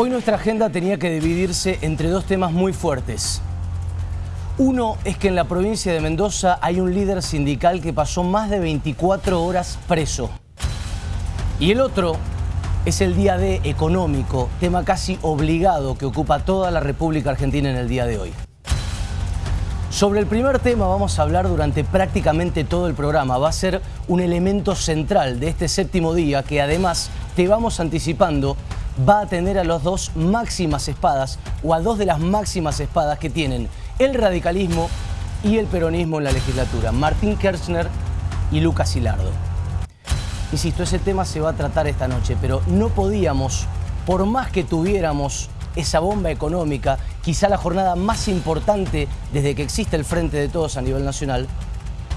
Hoy nuestra agenda tenía que dividirse entre dos temas muy fuertes. Uno es que en la provincia de Mendoza hay un líder sindical que pasó más de 24 horas preso. Y el otro es el día D económico, tema casi obligado que ocupa toda la República Argentina en el día de hoy. Sobre el primer tema vamos a hablar durante prácticamente todo el programa. Va a ser un elemento central de este séptimo día que además te vamos anticipando va a tener a las dos máximas espadas o a dos de las máximas espadas que tienen el radicalismo y el peronismo en la legislatura, Martín Kirchner y Lucas Hilardo. Insisto, ese tema se va a tratar esta noche, pero no podíamos, por más que tuviéramos esa bomba económica, quizá la jornada más importante desde que existe el Frente de Todos a nivel nacional,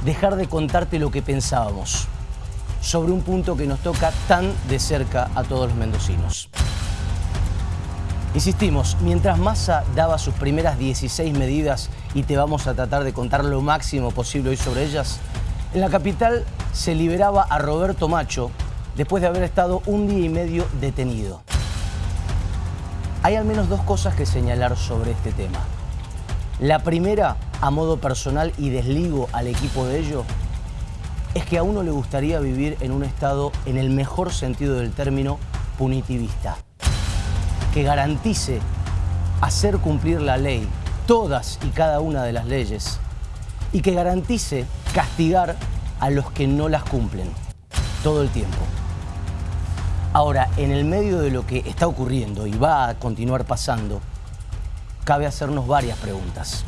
dejar de contarte lo que pensábamos sobre un punto que nos toca tan de cerca a todos los mendocinos. Insistimos, mientras Massa daba sus primeras 16 medidas y te vamos a tratar de contar lo máximo posible hoy sobre ellas, en la capital se liberaba a Roberto Macho después de haber estado un día y medio detenido. Hay al menos dos cosas que señalar sobre este tema. La primera, a modo personal y desligo al equipo de ello, es que a uno le gustaría vivir en un estado, en el mejor sentido del término, punitivista que garantice hacer cumplir la ley, todas y cada una de las leyes, y que garantice castigar a los que no las cumplen todo el tiempo. Ahora, en el medio de lo que está ocurriendo y va a continuar pasando, cabe hacernos varias preguntas.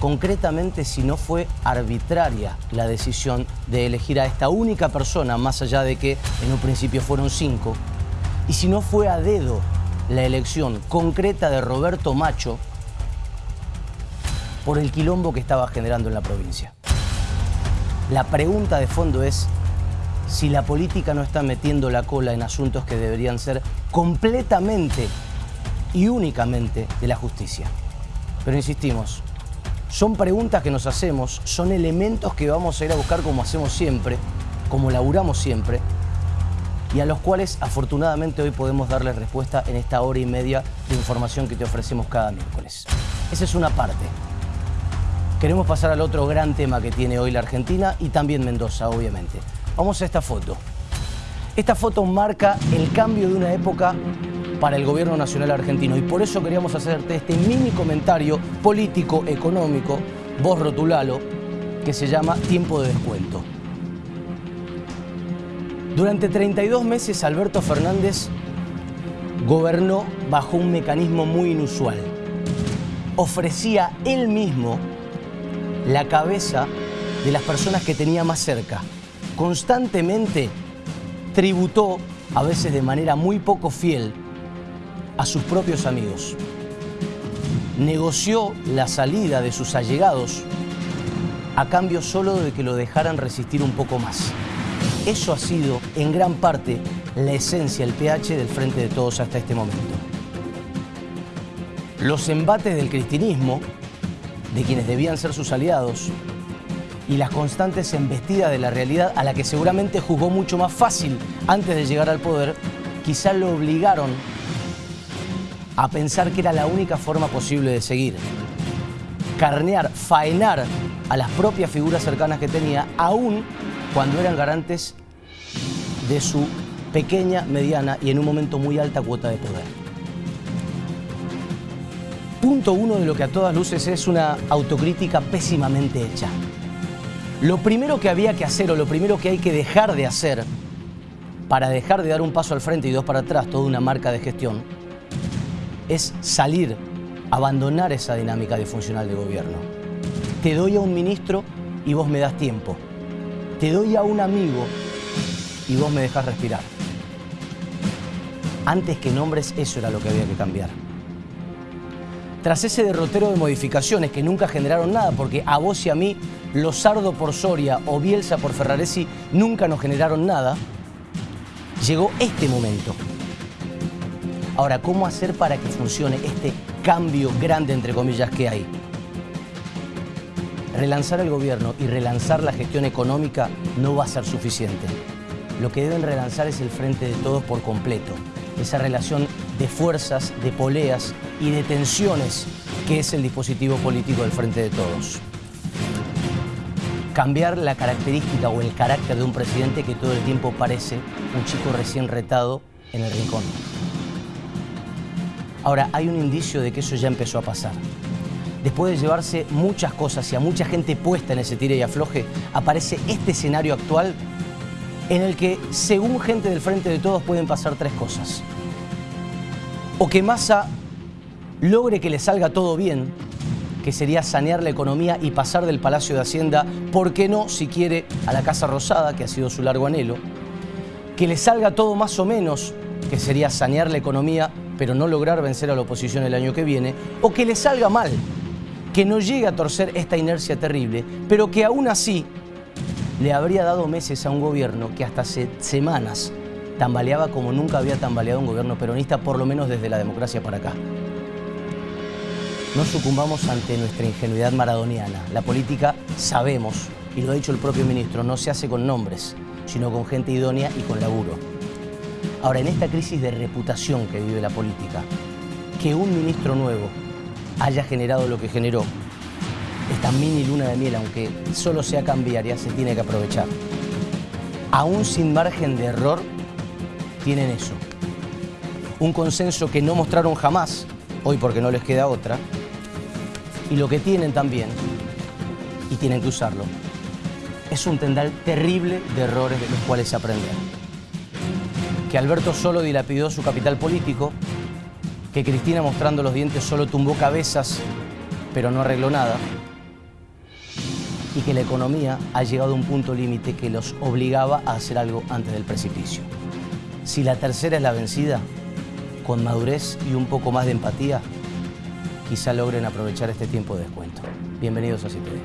Concretamente, si no fue arbitraria la decisión de elegir a esta única persona, más allá de que en un principio fueron cinco, y si no fue a dedo la elección concreta de Roberto Macho por el quilombo que estaba generando en la provincia. La pregunta de fondo es si la política no está metiendo la cola en asuntos que deberían ser completamente y únicamente de la justicia. Pero insistimos, son preguntas que nos hacemos, son elementos que vamos a ir a buscar como hacemos siempre, como laburamos siempre, y a los cuales afortunadamente hoy podemos darle respuesta en esta hora y media de información que te ofrecemos cada miércoles. Esa es una parte. Queremos pasar al otro gran tema que tiene hoy la Argentina y también Mendoza, obviamente. Vamos a esta foto. Esta foto marca el cambio de una época para el gobierno nacional argentino y por eso queríamos hacerte este mini comentario político, económico, vos rotulalo, que se llama Tiempo de Descuento. Durante 32 meses Alberto Fernández gobernó bajo un mecanismo muy inusual. Ofrecía él mismo la cabeza de las personas que tenía más cerca. Constantemente tributó, a veces de manera muy poco fiel, a sus propios amigos. Negoció la salida de sus allegados a cambio solo de que lo dejaran resistir un poco más. Eso ha sido, en gran parte, la esencia, el pH del Frente de Todos hasta este momento. Los embates del cristianismo, de quienes debían ser sus aliados, y las constantes embestidas de la realidad a la que seguramente jugó mucho más fácil antes de llegar al poder, quizá lo obligaron a pensar que era la única forma posible de seguir. Carnear, faenar a las propias figuras cercanas que tenía, aún cuando eran garantes de su pequeña, mediana y en un momento muy alta cuota de poder. Punto uno de lo que a todas luces es una autocrítica pésimamente hecha. Lo primero que había que hacer o lo primero que hay que dejar de hacer para dejar de dar un paso al frente y dos para atrás, toda una marca de gestión, es salir, abandonar esa dinámica disfuncional de gobierno. Te doy a un ministro y vos me das tiempo te doy a un amigo y vos me dejas respirar. Antes que nombres, eso era lo que había que cambiar. Tras ese derrotero de modificaciones que nunca generaron nada, porque a vos y a mí, Lozardo por Soria o Bielsa por Ferraresi nunca nos generaron nada, llegó este momento. Ahora, ¿cómo hacer para que funcione este cambio grande, entre comillas, que hay? Relanzar el gobierno y relanzar la gestión económica no va a ser suficiente. Lo que deben relanzar es el frente de todos por completo. Esa relación de fuerzas, de poleas y de tensiones que es el dispositivo político del Frente de Todos. Cambiar la característica o el carácter de un presidente que todo el tiempo parece un chico recién retado en el rincón. Ahora, hay un indicio de que eso ya empezó a pasar. Después de llevarse muchas cosas y a mucha gente puesta en ese tire y afloje, aparece este escenario actual en el que, según gente del Frente de Todos, pueden pasar tres cosas. O que Massa logre que le salga todo bien, que sería sanear la economía y pasar del Palacio de Hacienda, ¿por qué no, si quiere, a la Casa Rosada, que ha sido su largo anhelo? Que le salga todo más o menos, que sería sanear la economía, pero no lograr vencer a la oposición el año que viene, o que le salga mal, que no llegue a torcer esta inercia terrible, pero que aún así le habría dado meses a un gobierno que hasta hace semanas tambaleaba como nunca había tambaleado un gobierno peronista, por lo menos desde la democracia para acá. No sucumbamos ante nuestra ingenuidad maradoniana. La política, sabemos, y lo ha dicho el propio ministro, no se hace con nombres, sino con gente idónea y con laburo. Ahora, en esta crisis de reputación que vive la política, que un ministro nuevo haya generado lo que generó, esta mini luna de miel, aunque solo sea cambiaria, se tiene que aprovechar. Aún sin margen de error, tienen eso. Un consenso que no mostraron jamás, hoy porque no les queda otra, y lo que tienen también, y tienen que usarlo, es un tendal terrible de errores de los cuales se aprenden. Que Alberto solo dilapidó su capital político, que Cristina mostrando los dientes solo tumbó cabezas, pero no arregló nada, y que la economía ha llegado a un punto límite que los obligaba a hacer algo antes del precipicio. Si la tercera es la vencida, con madurez y un poco más de empatía, quizá logren aprovechar este tiempo de descuento. Bienvenidos a CTV.